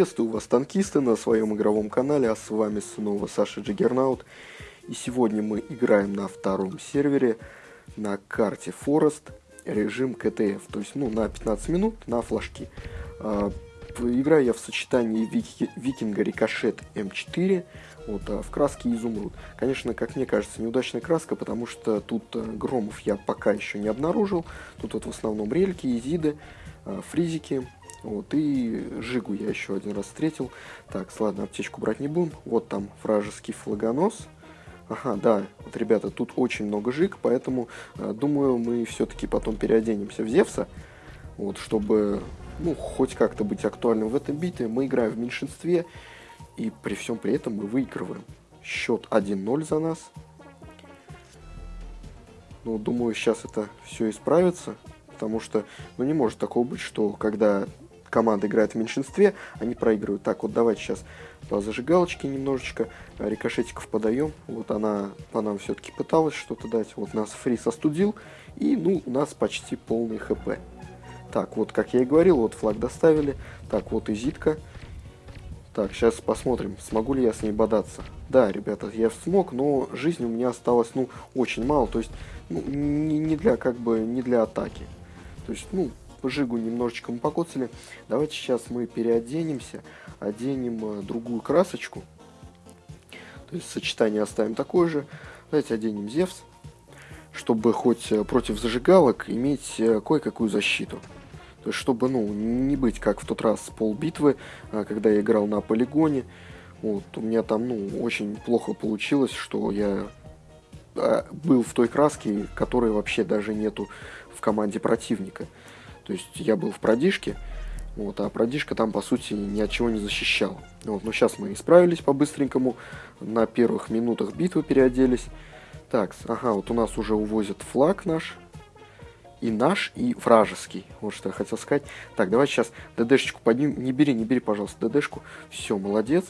Приветствую вас, танкисты, на своем игровом канале, а с вами снова Саша Джиггернаут. И сегодня мы играем на втором сервере на карте Forest, режим КТФ, то есть ну, на 15 минут на флажки. А, играю я в сочетании Вики, Викинга Рикошет М4 вот, а в краске Изумруд. Конечно, как мне кажется, неудачная краска, потому что тут э, громов я пока еще не обнаружил. Тут вот в основном рельки, изиды, э, фризики, вот, и Жигу я еще один раз встретил. Так, ладно, аптечку брать не будем. Вот там вражеский флагонос. Ага, да, вот, ребята, тут очень много жиг, поэтому, э, думаю, мы все-таки потом переоденемся в Зевса. Вот, чтобы, ну, хоть как-то быть актуальным в этом битве. Мы играем в меньшинстве, и при всем при этом мы выигрываем. Счет 1-0 за нас. Ну, думаю, сейчас это все исправится. Потому что, ну, не может такого быть, что когда команда играет в меньшинстве, они проигрывают. Так, вот давайте сейчас по зажигалочке немножечко рикошетиков подаем. Вот она по нам все-таки пыталась что-то дать. Вот нас Фрис остудил. И, ну, у нас почти полный хп. Так, вот, как я и говорил, вот флаг доставили. Так, вот и зитка. Так, сейчас посмотрим, смогу ли я с ней бодаться. Да, ребята, я смог, но жизни у меня осталось, ну, очень мало. То есть, ну, не для, как бы, не для атаки. То есть, ну, жигу немножечко мы покоцали. Давайте сейчас мы переоденемся, оденем э, другую красочку. То есть сочетание оставим такое же. Давайте оденем Зевс, чтобы хоть э, против зажигалок иметь э, кое-какую защиту. То есть, чтобы, ну, не быть как в тот раз пол битвы, когда я играл на полигоне. Вот, у меня там, ну, очень плохо получилось, что я был в той краске, которой вообще даже нету в команде противника. То есть я был в продишке, вот, а продишка там, по сути, ни от чего не защищал. Вот, но сейчас мы исправились по-быстренькому, на первых минутах битвы переоделись. Так, ага, вот у нас уже увозят флаг наш, и наш, и вражеский. Вот что я хотел сказать. Так, давай сейчас ДДшечку поднимем. Не бери, не бери, пожалуйста, ДДшку. Все, молодец.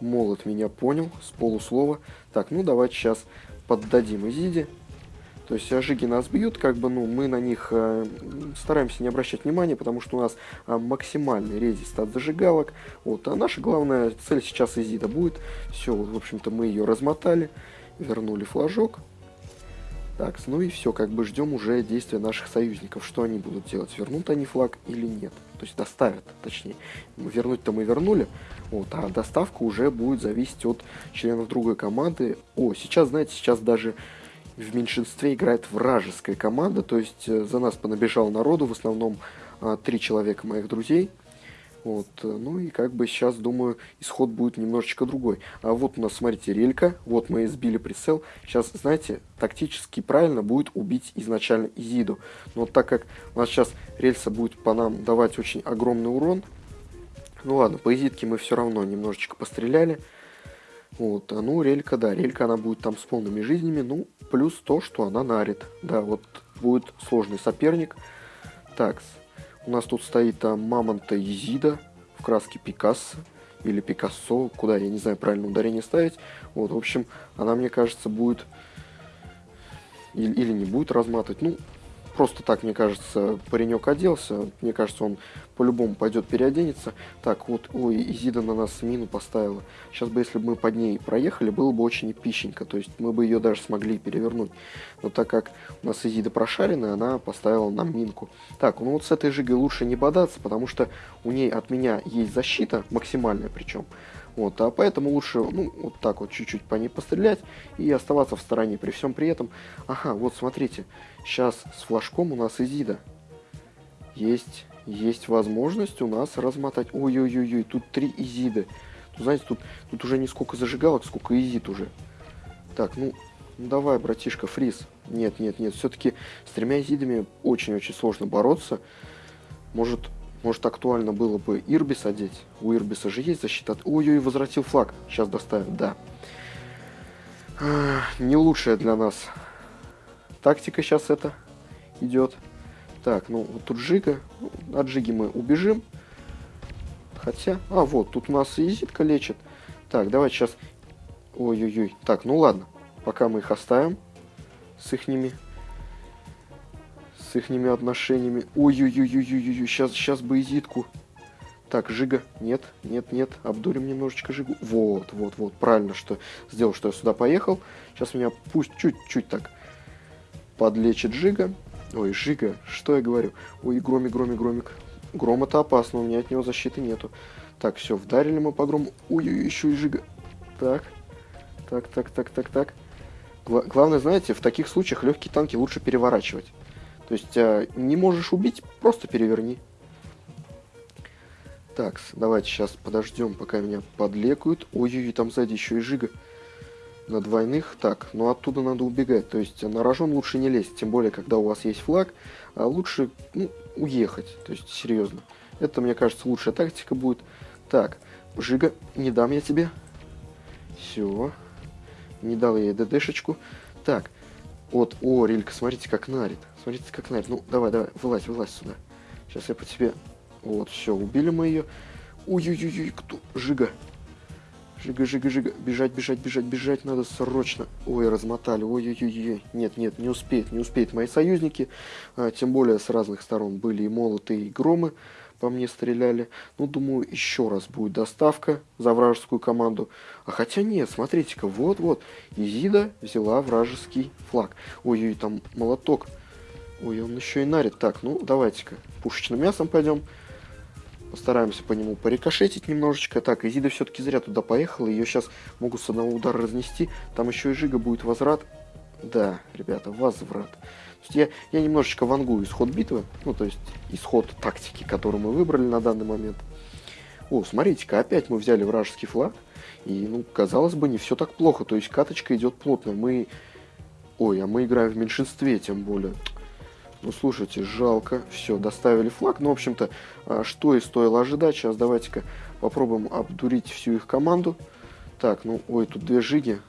Молот меня понял с полуслова. Так, ну давайте сейчас поддадим Изиде. То есть ожиги нас бьют, как бы, ну, мы на них э, стараемся не обращать внимания, потому что у нас э, максимальный резист от зажигалок. Вот, а наша главная цель сейчас изида будет. Все, в общем-то, мы ее размотали, вернули флажок. Так, ну и все, как бы ждем уже действия наших союзников, что они будут делать, вернут они флаг или нет. То есть доставят, точнее. Вернуть-то мы вернули, вот, а доставка уже будет зависеть от членов другой команды. О, сейчас, знаете, сейчас даже в меньшинстве играет вражеская команда, то есть э, за нас понабежал народу, в основном а, три человека моих друзей. Вот, э, ну и как бы сейчас, думаю, исход будет немножечко другой. А вот у нас, смотрите, релька, вот мы сбили прицел. Сейчас, знаете, тактически правильно будет убить изначально Изиду. Но так как у нас сейчас рельса будет по нам давать очень огромный урон, ну ладно, по Изидке мы все равно немножечко постреляли. Вот, а ну, релька, да, релька, она будет там с полными жизнями, ну, плюс то, что она нарит. Да, вот будет сложный соперник. Так, у нас тут стоит там Мамонта Езида в краске Пикассо или Пикассо, куда, я не знаю, правильно ударение ставить. Вот, в общем, она, мне кажется, будет или не будет разматывать. Ну, просто так, мне кажется, паренек оделся. Мне кажется, он по-любому пойдет переоденется. Так, вот, ой, Изида на нас мину поставила. Сейчас бы, если бы мы под ней проехали, было бы очень эпичненько. То есть мы бы ее даже смогли перевернуть. Но так как у нас Изида прошаренная, она поставила нам минку. Так, ну вот с этой жигой лучше не бодаться, потому что у ней от меня есть защита, максимальная причем. Вот, а поэтому лучше, ну, вот так вот чуть-чуть по ней пострелять и оставаться в стороне. При всем при этом, ага, вот смотрите, сейчас с флажком у нас Изида. Есть, есть возможность у нас размотать. Ой-ой-ой, тут три Изиды. Тут, знаете, тут, тут уже не сколько зажигалок, сколько Изид уже. Так, ну, ну давай, братишка, фриз. Нет, нет, нет, все-таки с тремя Изидами очень-очень сложно бороться. Может, может, актуально было бы Ирбис одеть. У Ирбиса же есть защита. Ой-ой, возвратил флаг. Сейчас доставим, да. Не лучшая для нас тактика сейчас это идет. Так, ну вот тут Жига. От Жиги мы убежим. Хотя... А, вот, тут у нас Изитка лечит. Так, давайте сейчас... Ой-ой-ой. Так, ну ладно. Пока мы их оставим с ихними с ихними отношениями. Ой-ой-ой-ой-ой-ой, сейчас, сейчас бы изитку. Так, Жига, нет, нет, нет, обдурим немножечко Жигу. Вот, вот, вот, правильно, что сделал, что я сюда поехал. Сейчас меня пусть чуть-чуть так подлечит Жига. Ой, Жига, что я говорю? Ой, громик, громик, громик. Гром это опасно, у меня от него защиты нету. Так, все, вдарили мы по грому. Ой, ой, еще и Жига. Так, так, так, так, так, так. Гла главное, знаете, в таких случаях легкие танки лучше переворачивать. То есть, э, не можешь убить, просто переверни. Так, давайте сейчас подождем, пока меня подлекают. Ой-ой-ой, там сзади еще и Жига. На двойных. Так, ну оттуда надо убегать. То есть на рожон лучше не лезть. Тем более, когда у вас есть флаг. А лучше ну, уехать. То есть, серьезно. Это, мне кажется, лучшая тактика будет. Так, Жига, не дам я тебе. Все. Не дал я ей ДДшечку. Так, вот, о, Рилька, смотрите, как нарит. Смотрите, как нарит. Ну, давай, давай, вылазь, вылазь сюда. Сейчас я по тебе вот, все, убили мы ее. Ой-ой-ой, кто? Жига. Жига, жига, жига. Бежать, бежать, бежать, бежать надо срочно. Ой, размотали. Ой-ой-ой. Нет, нет, не успеет, не успеет мои союзники. А, тем более с разных сторон были и молоты, и громы по мне стреляли. Ну, думаю, еще раз будет доставка за вражескую команду. А хотя нет, смотрите-ка, вот-вот. Изида взяла вражеский флаг. Ой-ой, там молоток. Ой, он еще и нарит. Так, ну, давайте-ка пушечным мясом пойдем. Постараемся по нему порикошетить немножечко. Так, Изида все-таки зря туда поехала. Ее сейчас могут с одного удара разнести. Там еще и Жига будет возврат. Да, ребята, возврат. я, я немножечко вангую исход битвы. Ну, то есть исход тактики, которую мы выбрали на данный момент. О, смотрите-ка, опять мы взяли вражеский флаг. И, ну, казалось бы, не все так плохо. То есть каточка идет плотно. Мы... Ой, а мы играем в меньшинстве, тем более. Ну, слушайте, жалко. Все, доставили флаг. Ну, в общем-то, а, что и стоило ожидать. Сейчас давайте-ка попробуем обдурить всю их команду. Так, ну, ой, тут две жиги.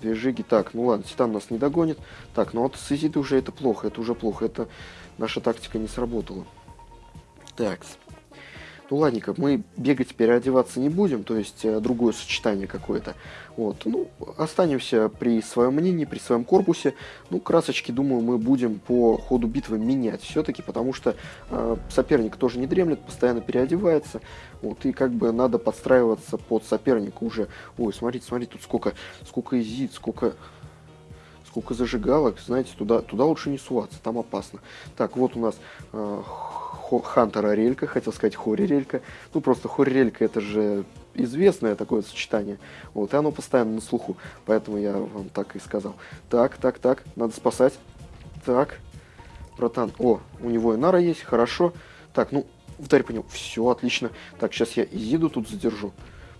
Две жиги. Так, ну ладно, Титан нас не догонит. Так, ну вот с Изиды уже это плохо. Это уже плохо. Это наша тактика не сработала. Так, ну ладненько, мы бегать, переодеваться не будем, то есть э, другое сочетание какое-то. Вот, ну, останемся при своем мнении, при своем корпусе. Ну, красочки, думаю, мы будем по ходу битвы менять все-таки, потому что э, соперник тоже не дремлет, постоянно переодевается. Вот, и как бы надо подстраиваться под соперника уже. Ой, смотрите, смотрите, тут сколько, сколько изит, сколько сколько зажигалок, знаете, туда, туда лучше не суваться, там опасно. Так, вот у нас э, Хантера Релька, хотел сказать Хори Релька. Ну, просто Хори Релька это же известное такое сочетание. Вот, и оно постоянно на слуху. Поэтому я вам так и сказал. Так, так, так, надо спасать. Так, братан. О, у него и нара есть, хорошо. Так, ну, ударь по нему. Все, отлично. Так, сейчас я Изиду тут задержу.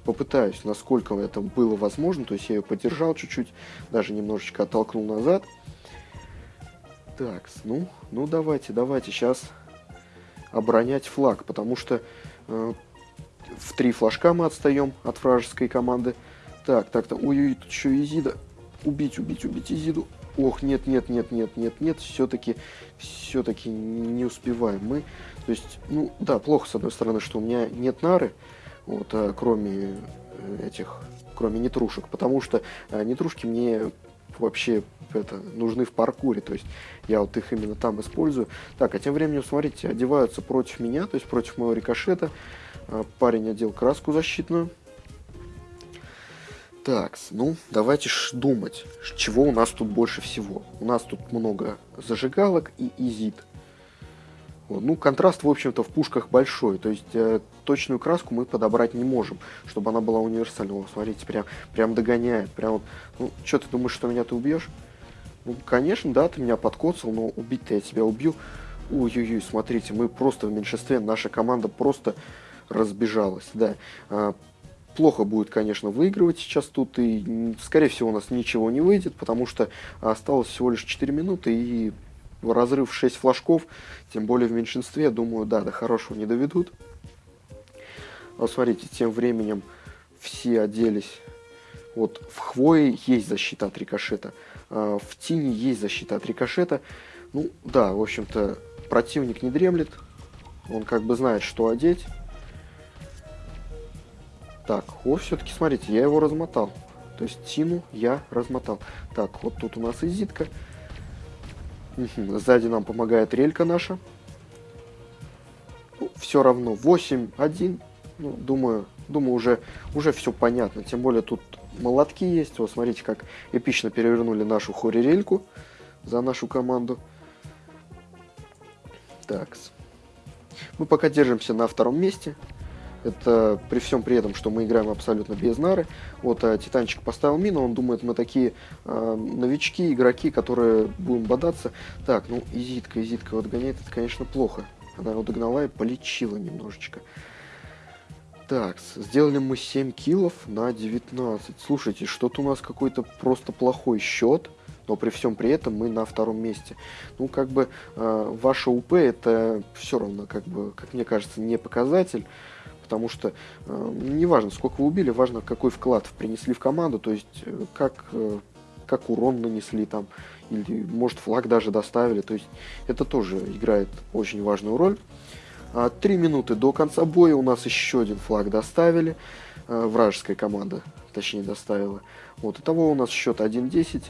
Попытаюсь, насколько это было возможно. То есть я ее поддержал чуть-чуть, даже немножечко оттолкнул назад. Так, ну, ну давайте, давайте, сейчас оборонять флаг, потому что э, в три флажка мы отстаем от вражеской команды. Так, так, так, ой-ой, тут еще Изида. Убить, убить, убить Изиду. Ох, нет, нет, нет, нет, нет, нет, все-таки, все-таки не успеваем мы. То есть, ну, да, плохо, с одной стороны, что у меня нет нары, вот, а, кроме э, этих, кроме нетрушек, потому что а, нетрушки мне вообще это, нужны в паркуре, то есть я вот их именно там использую. Так, а тем временем, смотрите, одеваются против меня, то есть против моего рикошета. А, парень одел краску защитную. Так, ну, давайте ж думать, чего у нас тут больше всего. У нас тут много зажигалок и изит. Ну, контраст, в общем-то, в пушках большой. То есть э, точную краску мы подобрать не можем, чтобы она была универсальной. О, смотрите, прям, прям догоняет. Прям вот, ну, что ты думаешь, что меня ты убьешь? Ну, конечно, да, ты меня подкоцал, но убить-то я тебя убью. Ой-ой-ой, смотрите, мы просто в меньшинстве, наша команда просто разбежалась, да. А, плохо будет, конечно, выигрывать сейчас тут, и, скорее всего, у нас ничего не выйдет, потому что осталось всего лишь 4 минуты, и разрыв 6 флажков, тем более в меньшинстве, думаю, да, до хорошего не доведут. Вот смотрите, тем временем все оделись. Вот в хвое есть защита от рикошета, а в тени есть защита от рикошета. Ну, да, в общем-то, противник не дремлет, он как бы знает, что одеть. Так, о, все-таки, смотрите, я его размотал. То есть Тину я размотал. Так, вот тут у нас изитка. Сзади нам помогает релька наша. Ну, все равно 8-1. Ну, думаю, думаю, уже, уже все понятно. Тем более тут молотки есть. Вот смотрите, как эпично перевернули нашу хорирельку за нашу команду. Так. Мы пока держимся на втором месте. Это при всем при этом, что мы играем абсолютно без нары. Вот а, Титанчик поставил мину, он думает, мы такие а, новички, игроки, которые будем бодаться. Так, ну, Изитка, Изитка вот гоняет, это, конечно, плохо. Она его догнала и полечила немножечко. Так, сделали мы 7 киллов на 19. Слушайте, что-то у нас какой-то просто плохой счет но при всем при этом мы на втором месте. Ну, как бы э, ваша УП это все равно, как бы, как мне кажется, не показатель, потому что э, не важно, сколько вы убили, важно, какой вклад принесли в команду, то есть э, как, э, как урон нанесли там, или может флаг даже доставили, то есть это тоже играет очень важную роль. А, три минуты до конца боя у нас еще один флаг доставили, э, вражеская команда, точнее, доставила. Вот, итого у нас счет 1-10.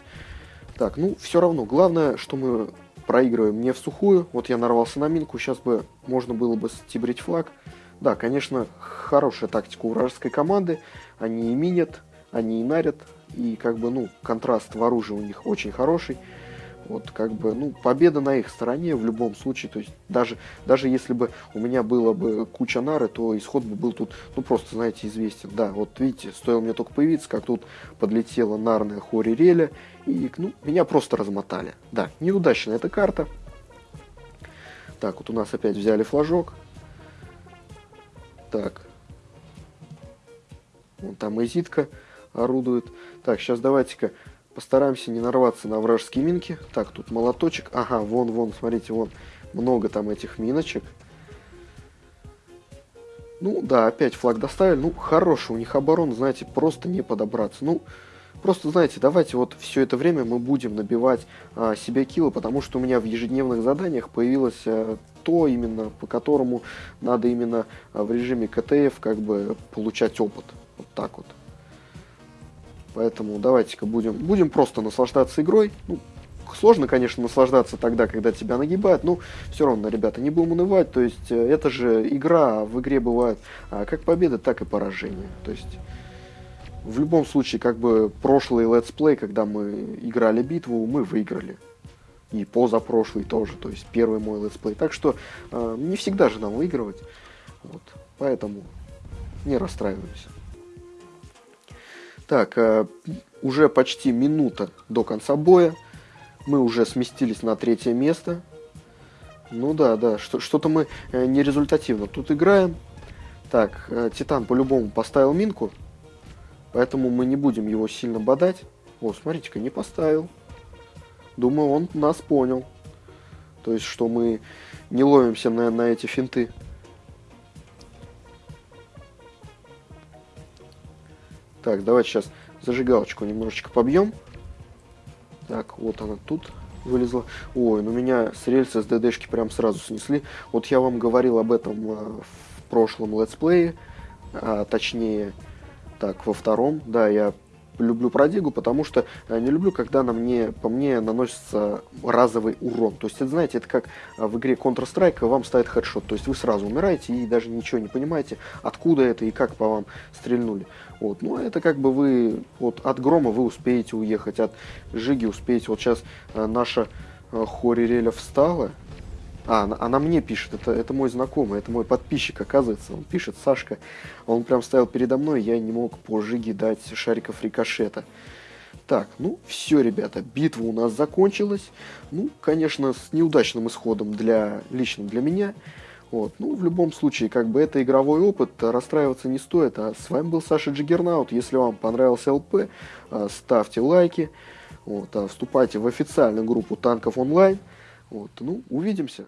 Так, ну, все равно. Главное, что мы проигрываем не в сухую. Вот я нарвался на минку. Сейчас бы можно было бы стибрить флаг. Да, конечно, хорошая тактика у вражеской команды. Они и минят, они и нарят. И как бы, ну, контраст в оружии у них очень хороший. Вот как бы, ну, победа на их стороне в любом случае. То есть даже, даже если бы у меня было бы куча нары, то исход бы был тут, ну, просто, знаете, известен. Да, вот видите, стоило мне только появиться, как тут подлетела нарная Хори Реля, и, ну, меня просто размотали. Да, неудачная эта карта. Так, вот у нас опять взяли флажок. Так. Вон там Изитка орудует. Так, сейчас давайте-ка Постараемся не нарваться на вражеские минки. Так, тут молоточек. Ага, вон, вон, смотрите, вон. Много там этих миночек. Ну, да, опять флаг доставили. Ну, хороший у них оборон, знаете, просто не подобраться. Ну, просто, знаете, давайте вот все это время мы будем набивать а, себе килы, потому что у меня в ежедневных заданиях появилось а, то именно, по которому надо именно а, в режиме CTF как бы получать опыт. Вот так вот. Поэтому давайте-ка будем, будем просто наслаждаться игрой. Ну, сложно, конечно, наслаждаться тогда, когда тебя нагибают, но все равно, ребята, не будем унывать. То есть э, это же игра, а в игре бывают а, как победы, так и поражения. То есть в любом случае, как бы прошлый let's play, когда мы играли битву, мы выиграли. И позапрошлый тоже, то есть первый мой let's play. Так что э, не всегда же нам выигрывать. Вот. Поэтому не расстраиваемся. Так, э, уже почти минута до конца боя. Мы уже сместились на третье место. Ну да, да, что-то мы э, нерезультативно тут играем. Так, э, Титан по-любому поставил минку. Поэтому мы не будем его сильно бодать. О, смотрите-ка, не поставил. Думаю, он нас понял. То есть, что мы не ловимся на, на эти финты. Так, давайте сейчас зажигалочку немножечко побьем. Так, вот она тут вылезла. Ой, ну меня с рельса с ДДшки прям сразу снесли. Вот я вам говорил об этом а, в прошлом летсплее, а, точнее, так, во втором. Да, я люблю продигу, потому что э, не люблю, когда на мне, по мне наносится разовый урон. То есть, это, знаете, это как э, в игре Counter-Strike вам ставит хедшот. То есть, вы сразу умираете и даже ничего не понимаете, откуда это и как по вам стрельнули. Вот. Ну, это как бы вы вот от грома вы успеете уехать, от жиги успеете. Вот сейчас э, наша Хори Реля встала, а, она, она мне пишет, это, это мой знакомый, это мой подписчик, оказывается. Он пишет, Сашка, он прям стоял передо мной, я не мог по жиге дать шариков рикошета. Так, ну все, ребята, битва у нас закончилась. Ну, конечно, с неудачным исходом для лично для меня. Вот, ну, в любом случае, как бы это игровой опыт, расстраиваться не стоит. А с вами был Саша Джиггернаут. Если вам понравился ЛП, а, ставьте лайки. Вот, а вступайте в официальную группу танков онлайн. Вот, ну, увидимся.